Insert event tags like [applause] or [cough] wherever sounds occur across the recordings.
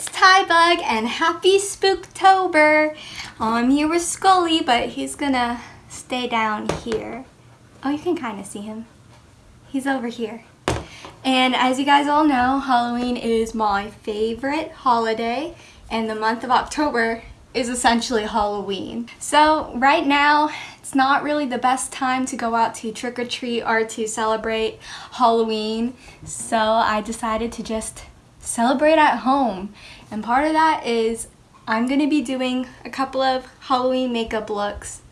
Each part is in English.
it's Tybug and happy Spooktober. Oh, I'm here with Scully, but he's gonna stay down here. Oh, you can kind of see him. He's over here. And as you guys all know, Halloween is my favorite holiday and the month of October is essentially Halloween. So right now, it's not really the best time to go out to trick-or-treat or to celebrate Halloween. So I decided to just celebrate at home. And part of that is I'm to be doing a couple of Halloween makeup looks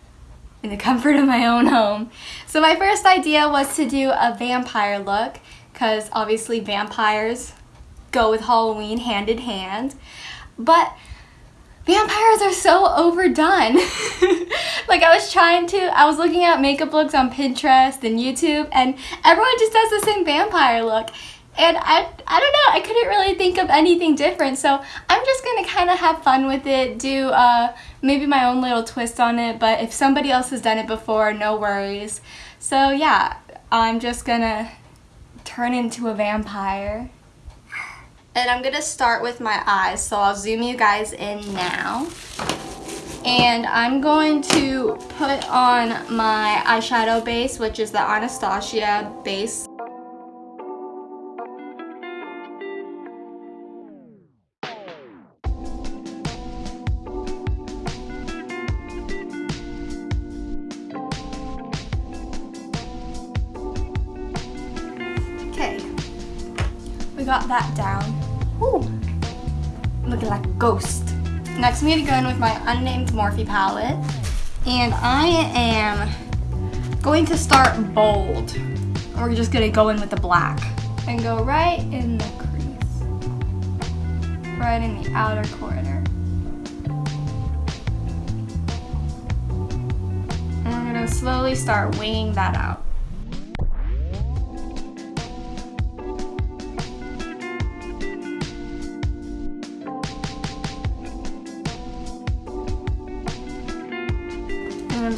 in the [laughs] comfort of my own home. So my first idea was to do a vampire look because obviously vampires go with Halloween hand in hand. But vampires are so overdone. [laughs] like I was trying to, I was looking at makeup looks on Pinterest and YouTube and everyone just does the same vampire look. And I, I don't know, I couldn't really think of anything different. So I'm just gonna kind of have fun with it, do uh, maybe my own little twist on it. But if somebody else has done it before, no worries. So yeah, I'm just gonna turn into a vampire. And I'm gonna start with my eyes, so I'll zoom you guys in now. And I'm going to put on my eyeshadow base, which is the Anastasia base. Got that down. Ooh, looking like a ghost. Next, I'm gonna go in with my unnamed Morphe palette. And I am going to start bold. We're just gonna go in with the black. And go right in the crease. Right in the outer corner. And I'm gonna slowly start winging that out.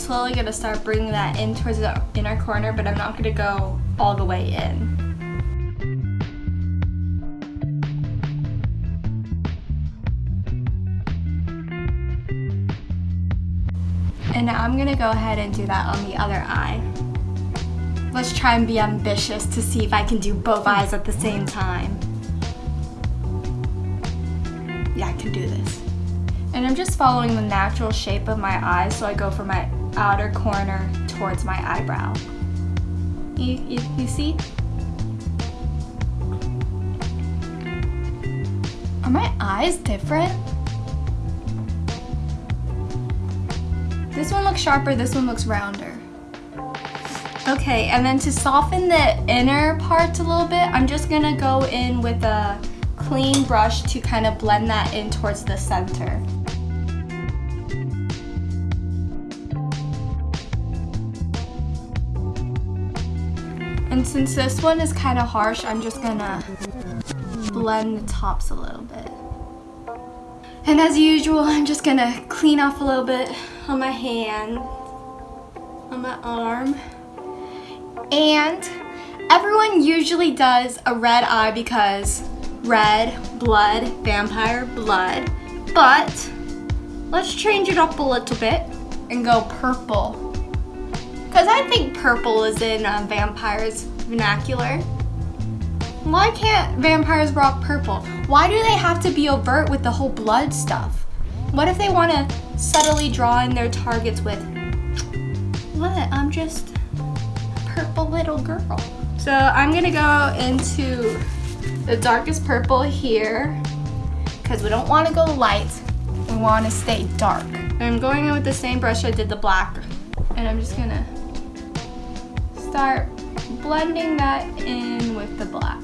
Slowly gonna start bringing that in towards the inner corner, but I'm not gonna go all the way in. And now I'm gonna go ahead and do that on the other eye. Let's try and be ambitious to see if I can do both eyes at the same time. Yeah, I can do this. And I'm just following the natural shape of my eyes, so I go for my outer corner towards my eyebrow. You, you, you see? Are my eyes different? This one looks sharper, this one looks rounder. Okay, and then to soften the inner parts a little bit, I'm just gonna go in with a clean brush to kind of blend that in towards the center. Since this one is kind of harsh, I'm just gonna blend the tops a little bit. And as usual, I'm just gonna clean off a little bit on my hand, on my arm. And everyone usually does a red eye because red, blood, vampire, blood. But let's change it up a little bit and go purple. Because I think purple is in uh, vampires vernacular. Why can't vampires rock purple? Why do they have to be overt with the whole blood stuff? What if they want to subtly draw in their targets with, what, I'm just a purple little girl. So I'm to go into the darkest purple here because we don't want to go light. We want to stay dark. I'm going in with the same brush I did the black and I'm just to start blending that in with the black.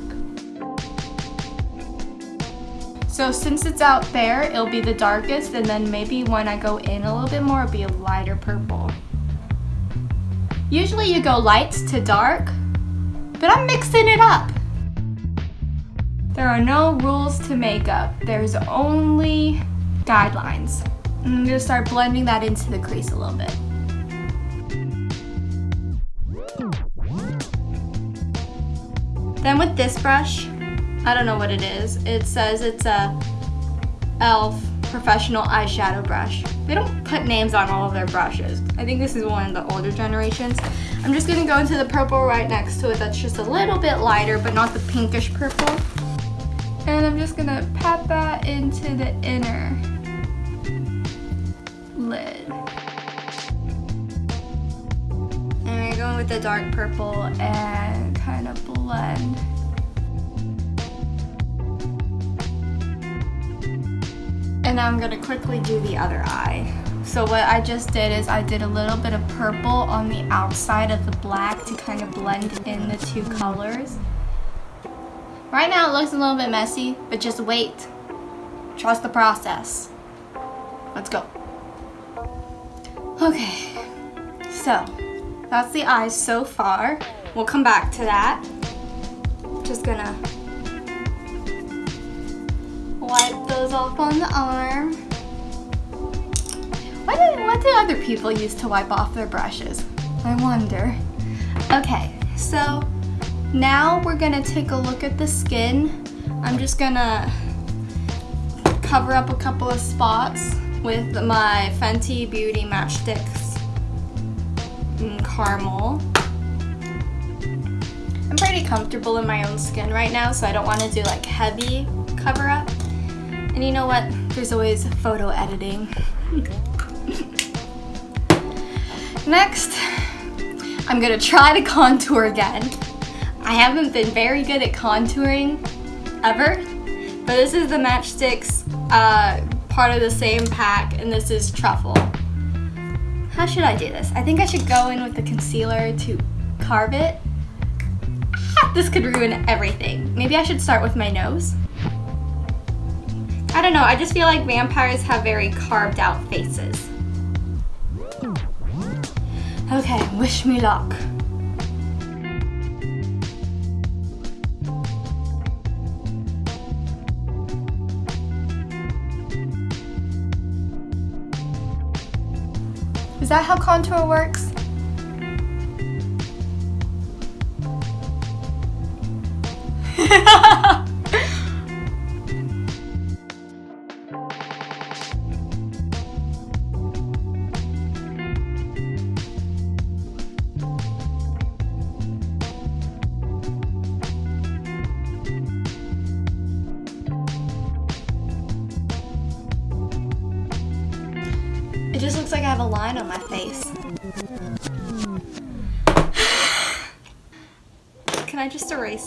So since it's out there, it'll be the darkest and then maybe when I go in a little bit more, it'll be a lighter purple. Usually you go light to dark, but I'm mixing it up. There are no rules to makeup. There's only guidelines. I'm gonna start blending that into the crease a little bit. Then with this brush, I don't know what it is. It says it's a e.l.f. professional eyeshadow brush. They don't put names on all of their brushes. I think this is one of the older generations. I'm just gonna go into the purple right next to it that's just a little bit lighter, but not the pinkish purple. And I'm just gonna pat that into the inner lid. And we're going with the dark purple and kind blend. And now I'm gonna quickly do the other eye. So what I just did is I did a little bit of purple on the outside of the black to kind of blend in the two colors. Right now it looks a little bit messy, but just wait. Trust the process. Let's go. Okay, so that's the eyes so far. We'll come back to that. Just gonna wipe those off on the arm. What do, other people use to wipe off their brushes? I wonder. Okay, so now we're gonna take a look at the skin. I'm just gonna cover up a couple of spots with my Fenty Beauty Match Stix mm, Caramel. I'm pretty comfortable in my own skin right now, so I don't want to do like heavy cover up. And you know what? There's always photo editing. [laughs] Next, I'm gonna try to contour again. I haven't been very good at contouring ever, but this is the Match Stix uh, part of the same pack, and this is Truffle. How should I do this? I think I should go in with the concealer to carve it. This could ruin everything. Maybe I should start with my nose. I don't know, I just feel like vampires have very carved out faces. Okay, wish me luck. Is that how contour works?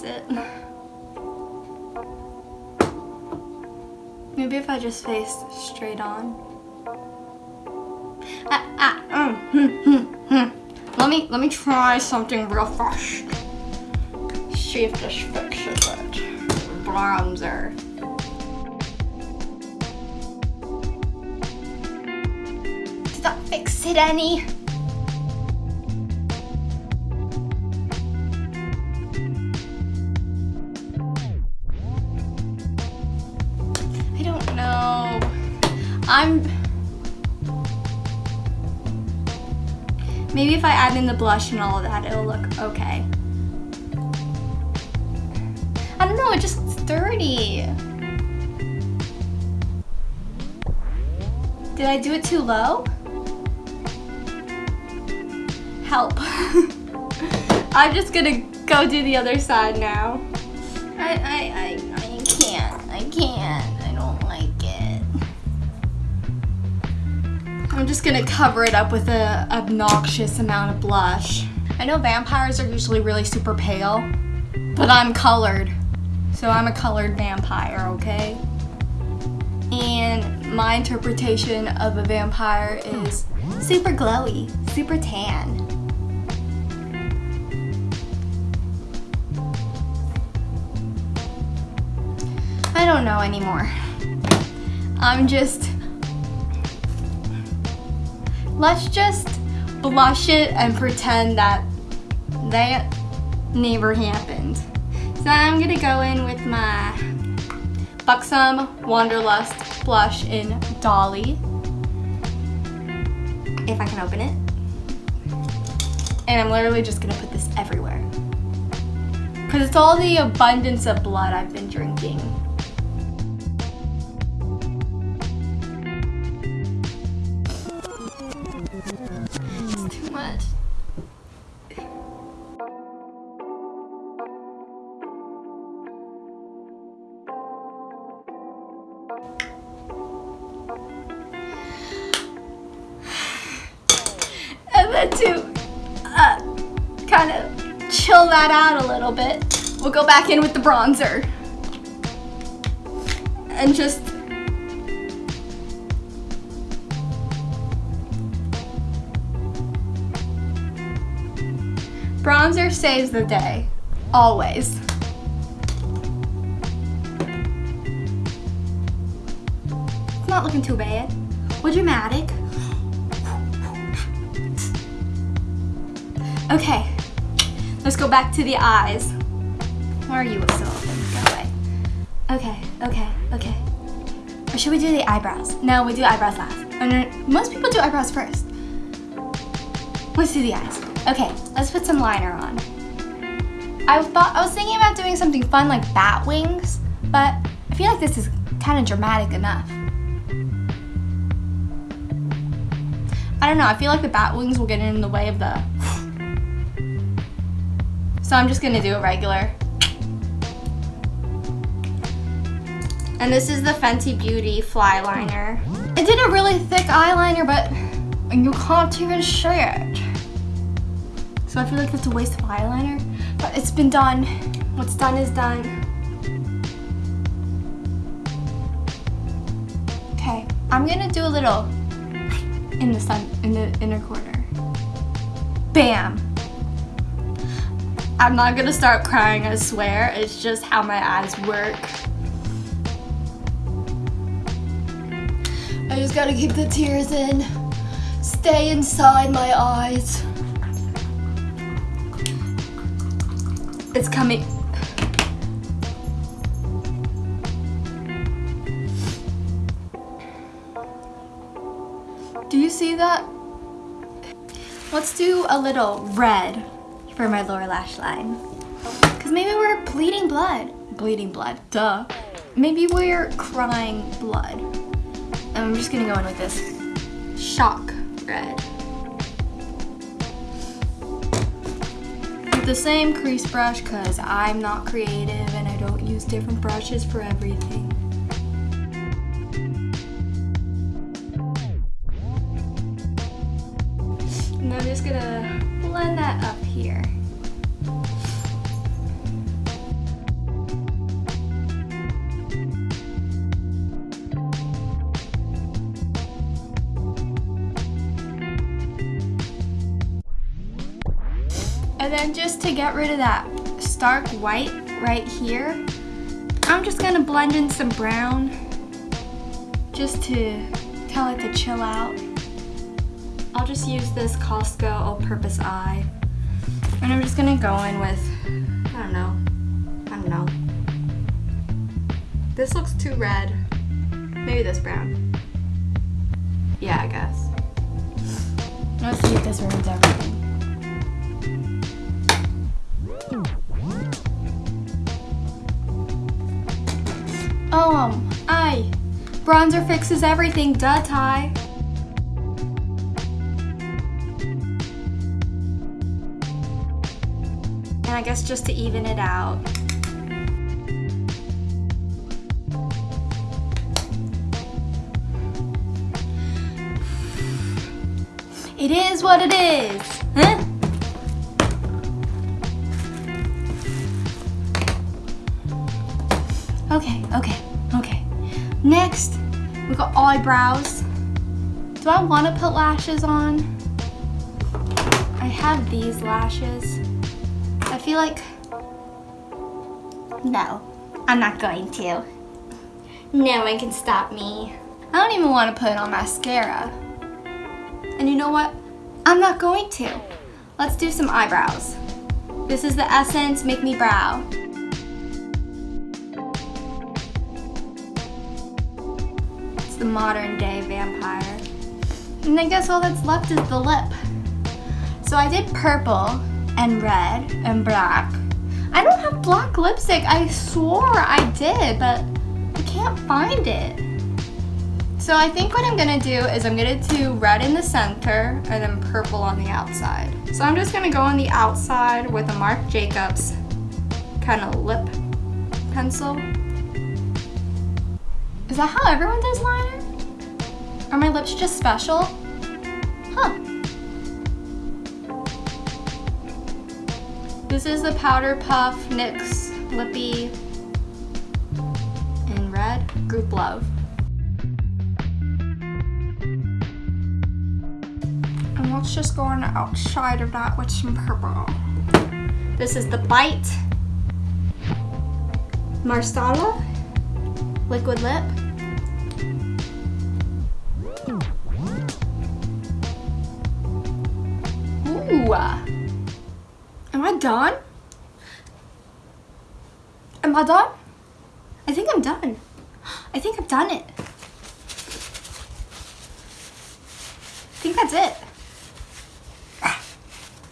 It? Maybe if I just face straight on. Ah, ah, mm, hmm, hmm, hmm. Let me let me try something real fresh. See if this fixes it. Bronzer. Did that fix it any? I'm... Maybe if I add in the blush and all of that, it'll look okay. I don't know, it just looks dirty. Did I do it too low? Help. [laughs] I'm just gonna go do the other side now. I, I, I, I'm just gonna cover it up with a obnoxious amount of blush. I know vampires are usually really super pale, but I'm colored. So I'm a colored vampire, okay? And my interpretation of a vampire is super glowy, super tan. I don't know anymore. I'm just... Let's just blush it and pretend that that never happened. So I'm gonna go in with my Buxom Wanderlust blush in Dolly. If I can open it. And I'm literally just gonna put this everywhere. Because it's all the abundance of blood I've been drinking. much. and then to uh, kind of chill that out a little bit, we'll go back in with the bronzer. And just Bronzer saves the day. Always. It's not looking too bad. We're dramatic. Okay, let's go back to the eyes. Where are you, Sullivan? Go away. Okay, okay, okay. Or should we do the eyebrows? No, we do eyebrows last. Most people do eyebrows first. Let's do the eyes. Okay, let's put some liner on. I thought I was thinking about doing something fun like bat wings, but I feel like this is kind of dramatic enough. I don't know, I feel like the bat wings will get in the way of the [sighs] so I'm just gonna do a regular. And this is the Fenty Beauty Flyliner. I did a really thick eyeliner, but you can't even see it. So I feel like that's a waste of eyeliner, but it's been done. What's done is done. Okay, I'm gonna do a little in the sun, in the inner corner. Bam! I'm not gonna start crying, I swear. It's just how my eyes work. I just gotta keep the tears in. Stay inside my eyes. It's coming. Do you see that? Let's do a little red for my lower lash line. Because maybe we're bleeding blood. Bleeding blood, duh. Maybe we're crying blood. And I'm just gonna go in with this shock red. The same crease brush because I'm not creative and I don't use different brushes for everything. And I'm just gonna blend that up here. Get rid of that stark white right here, I'm just gonna blend in some brown just to tell it to chill out. I'll just use this Costco all-purpose eye. And I'm just gonna go in with, I don't know, I don't know. This looks too red. Maybe this brown. Yeah, I guess. Let's see if this ruins everything. Um, I. Bronzer fixes everything, duh, Ty. And I guess just to even it out. It is what it is, huh? Okay, okay. Next, we got eyebrows. Do I want to put lashes on? I have these lashes. I feel like, no, I'm not going to. No one can stop me. I don't even want to put on mascara. And you know what? I'm not going to. Let's do some eyebrows. This is the Essence Make Me Brow. The modern day vampire. And I guess all that's left is the lip. So I did purple and red and black. I don't have black lipstick. I swore I did, but I can't find it. So I think what I'm gonna do is I'm gonna do red in the center and then purple on the outside. So I'm just gonna go on the outside with a Marc Jacobs kind of lip pencil. Is that how everyone does liner? Are my lips just special? Huh. This is the Powder Puff NYX Lippie in red, Group Love. And let's just go on the outside of that with some purple. This is the Bite Marsala Liquid Lip. Ooh. Am I done? Am I done? I think I'm done. I think I've done it. I think that's it.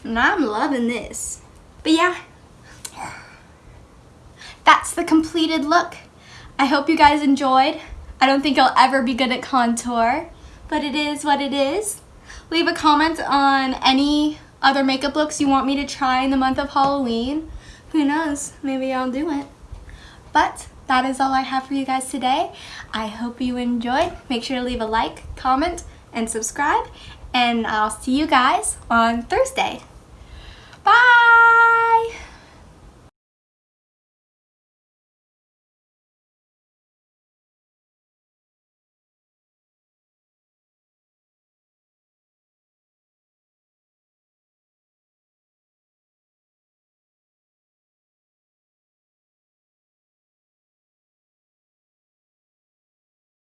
Now I'm loving this. But yeah, that's the completed look. I hope you guys enjoyed. I don't think I'll ever be good at contour, but it is what it is. Leave a comment on any other makeup looks you want me to try in the month of Halloween. Who knows, maybe I'll do it. But that is all I have for you guys today. I hope you enjoyed. Make sure to leave a like, comment, and subscribe. And I'll see you guys on Thursday. Bye!